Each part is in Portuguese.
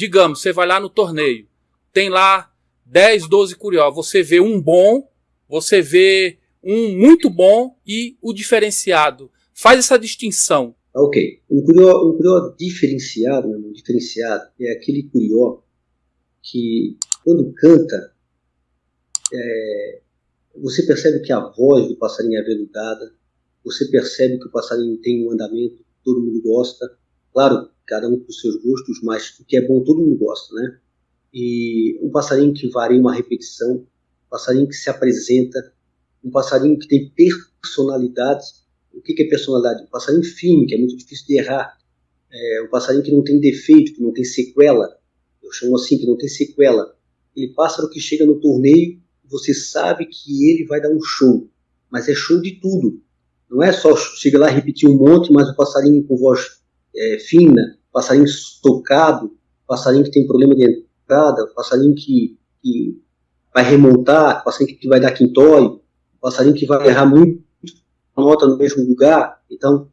digamos, você vai lá no torneio, tem lá 10, 12 curió, você vê um bom, você vê um muito bom e o diferenciado. Faz essa distinção. Ok. Um curió, um curió diferenciado, meu irmão, diferenciado, é aquele curió que, quando canta, é, você percebe que a voz do passarinho é aveludada, você percebe que o passarinho tem um andamento todo mundo gosta. Claro, cada um com seus gostos, mas o que é bom todo mundo gosta, né? E um passarinho que varia uma repetição, um passarinho que se apresenta, um passarinho que tem personalidade. O que é personalidade? Um passarinho firme, que é muito difícil de errar. É um passarinho que não tem defeito, que não tem sequela. Eu chamo assim, que não tem sequela. Ele pássaro que chega no torneio, você sabe que ele vai dar um show. Mas é show de tudo. Não é só chega lá e repetir um monte, mas o passarinho com voz é, fina, passarinho estocado, passarinho que tem problema de entrada, passarinho que, que vai remontar, passarinho que vai dar quintóio, passarinho que vai errar muito nota no mesmo lugar. Então,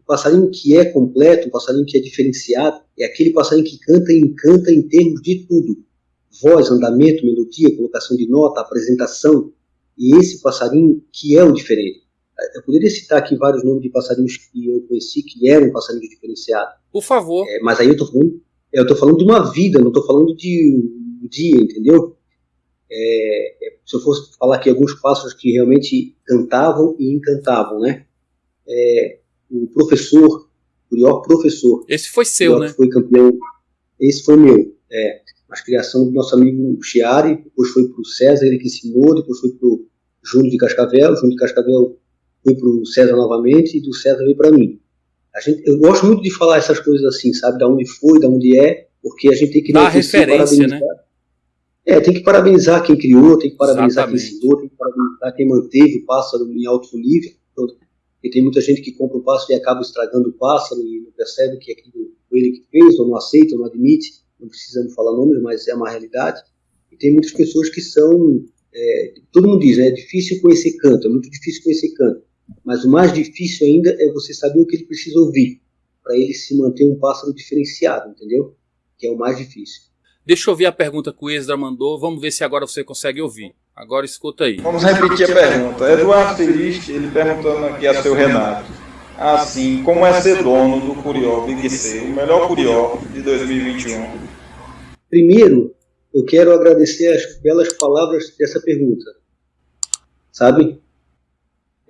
o passarinho que é completo, o passarinho que é diferenciado, é aquele passarinho que canta e encanta em termos de tudo. Voz, andamento, melodia, colocação de nota, apresentação. E esse passarinho que é o diferente. Eu poderia citar aqui vários nomes de passarinhos que eu conheci que eram passarinhos diferenciados. Por favor. É, mas aí eu estou falando, eu tô falando de uma vida, não estou falando de um dia, entendeu? É, é, se eu fosse falar aqui alguns pássaros que realmente cantavam e encantavam, né? É, o professor, o melhor professor. Esse foi seu, né? Foi campeão. Esse foi meu. É, a criação do nosso amigo Chiari, depois foi para o César, ele que ensinou, depois foi para o Júnior de Cascavel. Júnior de Cascavel foi para o César novamente e do César veio para mim. A gente, eu gosto muito de falar essas coisas assim, sabe? Da onde foi, da onde é, porque a gente tem que dar referência, né? É, tem que parabenizar quem criou, tem que parabenizar Exatamente. quem ensinou, tem que parabenizar quem manteve o pássaro em alto nível. Porque tem muita gente que compra o pássaro e acaba estragando o pássaro e não percebe que aquilo foi ele que fez, ou não aceita, ou não admite. Não precisamos falar nomes, mas é uma realidade. E tem muitas pessoas que são. É, todo mundo diz, né, é difícil conhecer canto, é muito difícil conhecer canto. Mas o mais difícil ainda é você saber o que ele precisa ouvir, para ele se manter um pássaro diferenciado, entendeu? Que é o mais difícil. Deixa eu ouvir a pergunta que o Esdra mandou, vamos ver se agora você consegue ouvir. Agora escuta aí. Vamos repetir a pergunta. Eduardo Feliz, ele perguntando aqui a seu Renato. Assim, como é ser dono do Curió Big C, o melhor Curió de 2021? Primeiro, eu quero agradecer as belas palavras dessa pergunta. Sabe?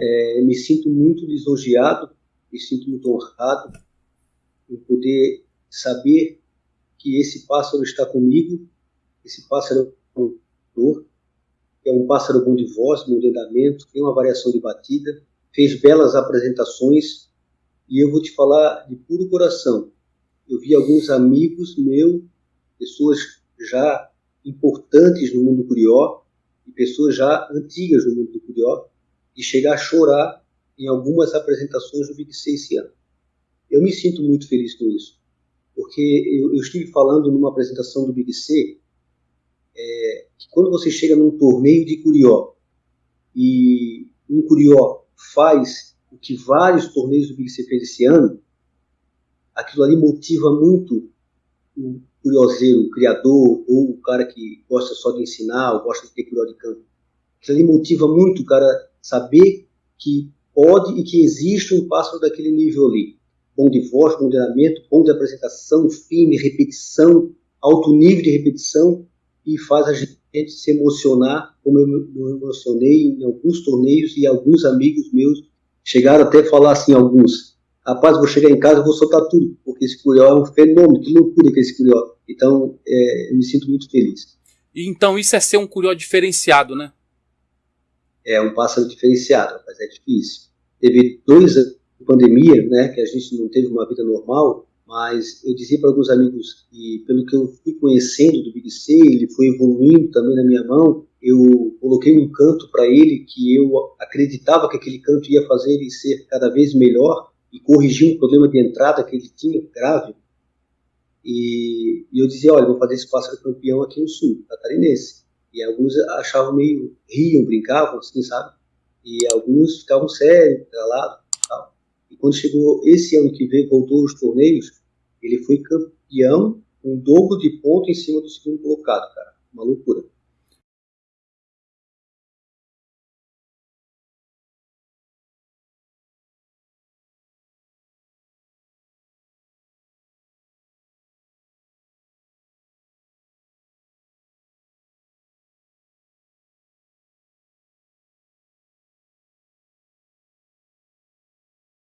É, me sinto muito lisonjeado, me sinto muito honrado em poder saber que esse pássaro está comigo, esse pássaro é um é um pássaro bom de voz, bom de andamento, tem uma variação de batida, fez belas apresentações e eu vou te falar de puro coração. Eu vi alguns amigos meus, pessoas já importantes no mundo curió e pessoas já antigas no mundo do curió, de chegar a chorar em algumas apresentações do Big C esse ano. Eu me sinto muito feliz com isso, porque eu, eu estive falando numa apresentação do Big C é, que quando você chega num torneio de curió e um curió faz o que vários torneios do Big C fez esse ano, aquilo ali motiva muito o curioseiro, o criador, ou o cara que gosta só de ensinar, ou gosta de ter curió de campo. Aquilo ali motiva muito o cara saber que pode e que existe um pássaro daquele nível ali. Bom de voz, bom de andamento, bom de apresentação, firme, repetição, alto nível de repetição e faz a gente se emocionar, como eu me emocionei em alguns torneios e alguns amigos meus chegaram até a falar assim, alguns, rapaz, vou chegar em casa, vou soltar tudo, porque esse curió é um fenômeno, que loucura que é esse curió. Então, é, eu me sinto muito feliz. Então, isso é ser um curió diferenciado, né? É um pássaro diferenciado, mas é difícil. Teve dois anos de pandemia, né, que a gente não teve uma vida normal, mas eu dizia para alguns amigos, e pelo que eu fui conhecendo do Big C, ele foi evoluindo também na minha mão, eu coloquei um canto para ele que eu acreditava que aquele canto ia fazer ele ser cada vez melhor e corrigir um problema de entrada que ele tinha grave. E, e eu dizia, olha, vou fazer esse pássaro campeão aqui no sul, catarinense. E alguns achavam meio, riam, brincavam, assim, sabe? E alguns ficavam sérios, calados e quando chegou esse ano que veio, voltou os torneios, ele foi campeão um dobro de ponto em cima do segundo colocado, cara. Uma loucura.